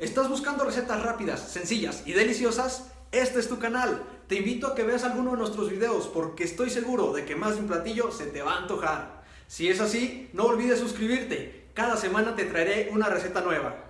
¿Estás buscando recetas rápidas, sencillas y deliciosas? Este es tu canal. Te invito a que veas alguno de nuestros videos porque estoy seguro de que más de un platillo se te va a antojar. Si es así, no olvides suscribirte. Cada semana te traeré una receta nueva.